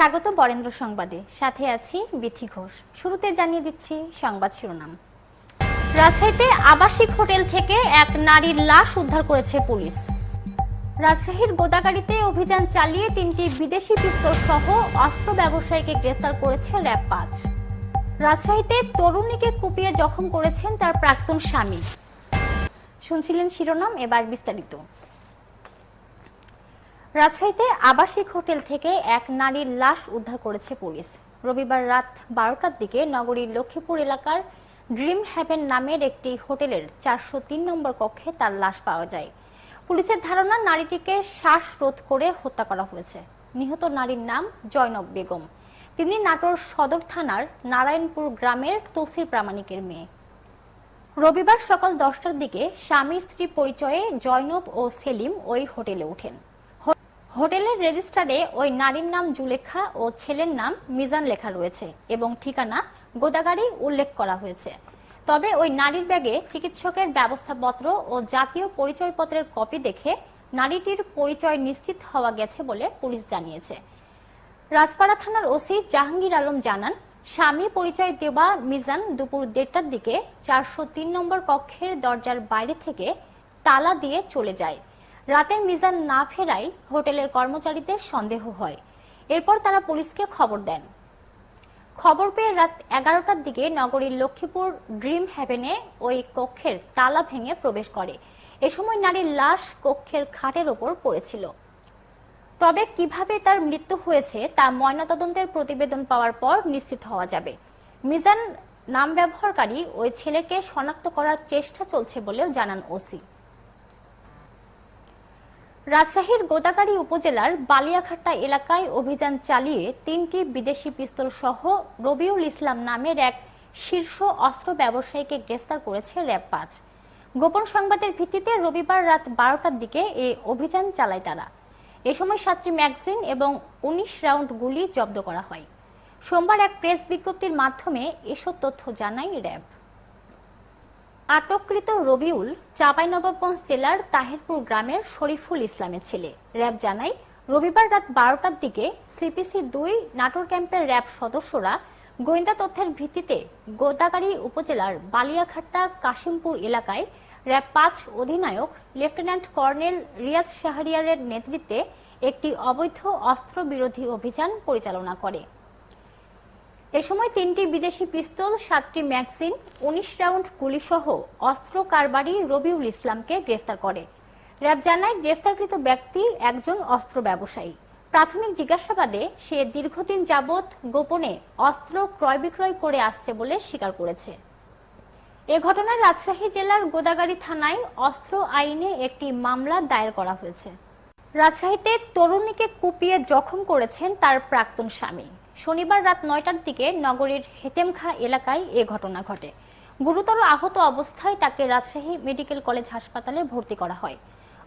স্বাগত বরেন্দ্র সংবাদে। সাথে আছি বিথি ঘোষ। শুরুতে জানিয়ে দিচ্ছি সংবাদ শিরোনাম। রাজশাহীতে আবাসিক হোটেল থেকে এক নারীর লাশ উদ্ধার করেছে পুলিশ। রাজশাহীর গোদাগাড়িতে অভিযান চালিয়ে তিনটি বিদেশি পিস্তল সহ অস্ত্র ব্যবসায়ীকে গ্রেফতার করেছে র্যাব পাঁচ। রাজশাহীতে তরুণীকে কুপিয়ে জখম করেছেন তার প্রাক্তন স্বামী। শুনছিলেন শিরোনাম, এবার বিস্তারিত। রাজশাহীতে আবাসিক হোটেল থেকে এক নারীর লাশ উদ্ধার করেছে পুলিশ। রবিবার রাত বারোটার দিকে নগরীর লক্ষ্মীপুর এলাকার ড্রিম হ্যাভেন নামের একটি হোটেলের চারশো তিন নম্বর কক্ষে তার লাশ পাওয়া যায়। পুলিশের ধারণা, নারীটিকে শ্বাসরোধ করে হত্যা করা হয়েছে। নিহত নারীর নাম জয়নব বেগম। তিনি নাটোর সদর থানার নারায়ণপুর গ্রামের তসির প্রামাণিকের মেয়ে। রবিবার সকাল দশটার দিকে স্বামী স্ত্রী পরিচয়ে জয়নব ও সেলিম ওই হোটেলে ওঠেন। হোটেলের রেজিস্টারে ওই নারীর নাম জুলেখা ও ছেলের নাম মিজান লেখা রয়েছে এবং ঠিকানা গোদাগাড়ি উল্লেখ করা হয়েছে। তবে ওই নারীর ব্যাগে চিকিৎসকের ব্যবস্থাপত্র ও জাতীয় পরিচয়পত্রের কপি দেখে নারীটির পরিচয় নিশ্চিত হওয়া গেছে বলে পুলিশ জানিয়েছে। রাজপাড়া থানার ওসি জাহাঙ্গীর আলম জানান, স্বামী পরিচয় দেওয়া মিজান দুপুর দেড়টার দিকে চারশো তিন নম্বর কক্ষের দরজার বাইরে থেকে তালা দিয়ে চলে যায়। রাতে মিজান না ফেরায় হোটেলের কর্মচারীদের সন্দেহ হয়। এরপর তারা পুলিশকে খবর দেন। খবর পেয়ে রাত এগারোটার দিকে নগরীর লক্ষ্মীপুর ড্রিম হ্যাভেনে ওই কক্ষের তালা ভেঙে প্রবেশ করে। এ সময় নারীর লাশ কক্ষের খাটের ওপর পড়েছিল। তবে কীভাবে তার মৃত্যু হয়েছে তা ময়নাতদন্তের প্রতিবেদন পাওয়ার পর নিশ্চিত হওয়া যাবে। মিজান নাম ব্যবহারকারী ওই ছেলেকে শনাক্ত করার চেষ্টা চলছে বলেও জানান ওসি। রাজশাহীর গোদাগাড়ি উপজেলার বালিয়াঘাট্টা এলাকায় অভিযান চালিয়ে তিনটি বিদেশি পিস্তল সহ রবিউল ইসলাম নামের এক শীর্ষ অস্ত্র ব্যবসায়ীকে গ্রেফতার করেছে র্যাব পাঁচ। গোপন সংবাদের ভিত্তিতে রবিবার রাত বারোটার দিকে এ অভিযান চালায় তারা। এ সময় সাতটি ম্যাগজিন এবং উনিশ রাউন্ড গুলি জব্দ করা হয়। সোমবার এক প্রেস বিজ্ঞপ্তির মাধ্যমে এসব তথ্য জানায় র্যাব। আটককৃত রবিউল চাঁপাইনবাবগঞ্জ জেলার তাহিরপুর গ্রামের শরীফুল ইসলামের ছেলে। র্যাব জানায়, রবিবার রাত বারোটার দিকে সিপিসি দুই নাটোর ক্যাম্পের র্যাব সদস্যরা গোয়েন্দা তথ্যের ভিত্তিতে গোদাগাড়ি উপজেলার বালিয়াঘাট্টা কাশিমপুর এলাকায় র্যাব পাঁচ অধিনায়ক লেফটেন্যান্ট কর্নেল রিয়াজ শাহরিয়ারের নেতৃত্বে একটি অবৈধ অস্ত্র বিরোধী অভিযান পরিচালনা করে। এ সময় তিনটি বিদেশি পিস্তল, সাতটি ম্যাগজিন, উনিশ রাউন্ড গুলিসহ অস্ত্র কারবারি রবিউল ইসলামকে গ্রেফতার করে। র্যাব জানায় গ্রেফতারকৃত ব্যক্তি একজন অস্ত্র ব্যবসায়ী। প্রাথমিক জিজ্ঞাসাবাদে সে দীর্ঘদিন যাবৎ গোপনে অস্ত্র ক্রয় বিক্রয় করে আসছে বলে স্বীকার করেছে। এ ঘটনায় রাজশাহী জেলার গোদাগাড়ি থানায় অস্ত্র আইনে একটি মামলা দায়ের করা হয়েছে। রাজশাহীতে তরুণীকে কুপিয়ে জখম করেছেন তার প্রাক্তন স্বামী। শনিবার রাত নয়টার দিকে নগরীর হেতেমখা এলাকায় এ ঘটনা ঘটে। গুরুতর আহত অবস্থায় তাকে রাজশাহী মেডিকেল কলেজ হাসপাতালে ভর্তি করা হয়।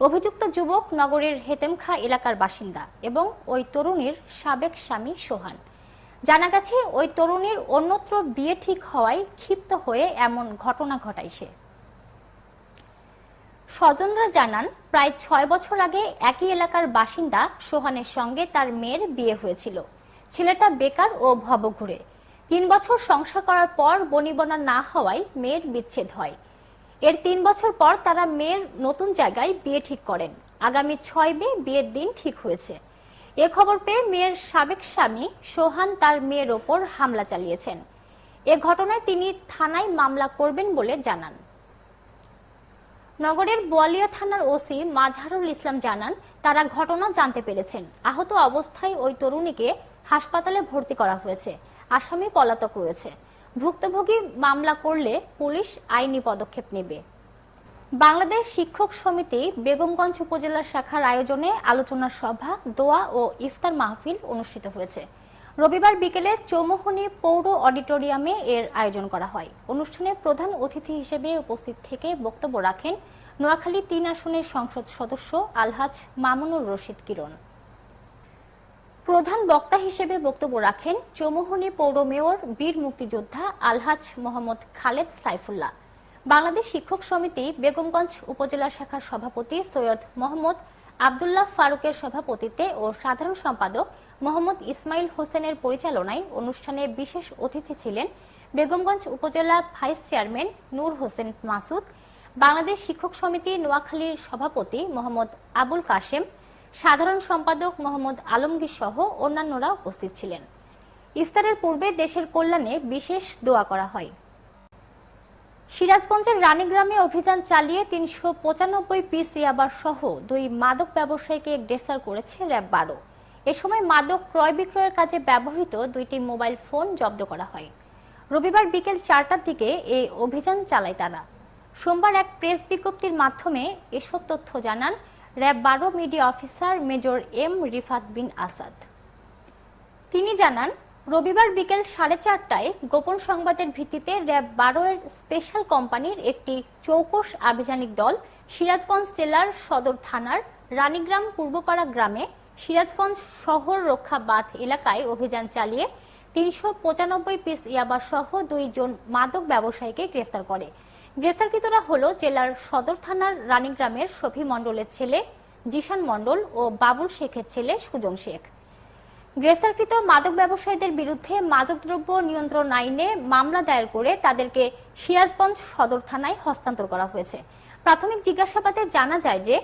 অভিযুক্ত যুবক নগরীর হেতেমখা এলাকার বাসিন্দা এবং ওই তরুণীর সাবেক স্বামী সোহান। জানা গেছে, ওই তরুণীর অন্যত্র বিয়ে ঠিক হওয়ায় ক্ষিপ্ত হয়ে এমন ঘটনা ঘটায় সে। স্বজনরা জানান, প্রায় ছয় বছর আগে একই এলাকার বাসিন্দা সোহানের সঙ্গে তার মেয়ের বিয়ে হয়েছিল। ছেলেটা বেকার ও ভবঘুরে। তিন বছর সংসার করার পর বনিবনা না হওয়ায় মেয়ের বিচ্ছেদ হয়। এর তিন বছর পর তারা মেয়ের নতুন জায়গায় বিয়ে ঠিক করেন। আগামী ছয় মে বিয়ের দিন ঠিক হয়েছে। এ খবর পেয়ে মেয়ের সাবেক স্বামী সোহান তার মেয়ের ওপর হামলা চালিয়েছেন। এ ঘটনায় তিনি থানায় মামলা করবেন বলে জানান। নগরের বোয়ালিয়া থানার ওসি মাজহারুল ইসলাম জানান, তারা ঘটনা জানতে পেরেছেন। আহত অবস্থায় ওই তরুণীকে হাসপাতালে ভর্তি করা হয়েছে। আসামি পলাতক রয়েছে। ভুক্তভোগী মামলা করলে পুলিশ আইনি পদক্ষেপ নেবে। বাংলাদেশ শিক্ষক সমিতি বেগমগঞ্জ উপজেলা শাখার আয়োজনে আলোচনা সভা, দোয়া ও ইফতার মাহফিল অনুষ্ঠিত হয়েছে। রবিবার বিকেলে চৌমোহনী পৌর অডিটোরিয়ামে এর আয়োজন করা হয়। অনুষ্ঠানে প্রধান অতিথি হিসেবে উপস্থিত থেকে বক্তব্য রাখেন নোয়াখালী তিন আসনের সংসদ সদস্য আলহাজ মামুনুর রশিদ কিরণ। প্রধান বক্তা হিসেবে বক্তব্য রাখেন চৌমোহনী পৌর মেয়র, বীর মুক্তিযোদ্ধা আলহাজ মোহাম্মদ খালেদ সাইফুল্লাহ। বাংলাদেশ শিক্ষক সমিতি বেগমগঞ্জ উপজেলা শাখার সভাপতি সৈয়দ মোহাম্মদ আবদুল্লাহ ফারুকের সভাপতিত্বে ও সাধারণ সম্পাদক মোহাম্মদ ইসমাইল হোসেনের পরিচালনায় অনুষ্ঠানে বিশেষ অতিথি ছিলেন বেগমগঞ্জ উপজেলা ভাইস চেয়ারম্যান নূর হোসেন মাসুদ, বাংলাদেশ শিক্ষক সমিতি নোয়াখালীর সভাপতি মোহাম্মদ আবুল কাশেম সাধারণ সম্পাদক মোহাম্মদ আলমগীর সহ অন্যান্যরা উপস্থিত ছিলেন। ইফতারের পূর্বে দেশের কল্যাণে বিশেষ দোয়া করা হয়। সিরাজগঞ্জের রানীগ্রামে অভিযান চালিয়ে তিনশো পঁচানব্বই পিস ইয়াবার সহ দুই মাদক ব্যবসায়ীকে গ্রেফতার করেছে র্যাব বারো। এ সময় মাদক ক্রয় বিক্রয়ের কাজে ব্যবহৃত দুইটি মোবাইল ফোন জব্দ করা হয়। রবিবার বিকেল চারটার দিকে এই অভিযান চালায় তারা। সোমবার এক প্রেস বিজ্ঞপ্তির মাধ্যমে এসব তথ্য জানান র্যাব বারো media officer major M Rifat bin Asad. তিনি জানান, রবিবার বিকেল সাড়ে চারটায় গোপন সংবাদের ভিত্তিতে র্যাব বারো এর স্পেশাল কোম্পানির একটি চৌকস আভিযানিক দল সিরাজগঞ্জ জেলার সদর থানার রানীগ্রাম পূর্বপাড়া গ্রামে সিরাজগঞ্জ শহর রক্ষা বাঁধ এলাকায় অভিযান চালিয়ে তিনশো পঁচানব্বই পিস ইয়াবা সহ দুইজন মাদক ব্যবসায়ীকে গ্রেফতার করে। গ্রেফতারকৃতরা হল জেলার সদর থানার রানীগ্রামের শফি মণ্ডলের ছেলে, জিশান মণ্ডল ও বাবুল শেখের ছেলে সুজন শেখ। গ্রেফতারকৃত মাদক ব্যবসায়ীদের বিরুদ্ধে মাদকদ্রব্য নিয়ন্ত্রণ আইনে মামলা দায়ের করে তাদেরকে সিরাজগঞ্জ সদর থানায় হস্তান্তর করা হয়েছে। প্রাথমিক জিজ্ঞাসাবাদে জানা যায় যে,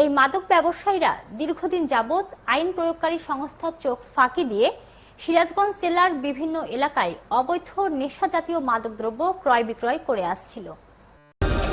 এই মাদক ব্যবসায়ীরা দীর্ঘদিন যাবৎ আইন প্রয়োগকারী সংস্থার চোখ ফাঁকি দিয়ে সিরাজগঞ্জ জেলার বিভিন্ন এলাকায় অবৈধ নেশা জাতীয় মাদকদ্রব্য ক্রয় বিক্রয় করে আসছিল।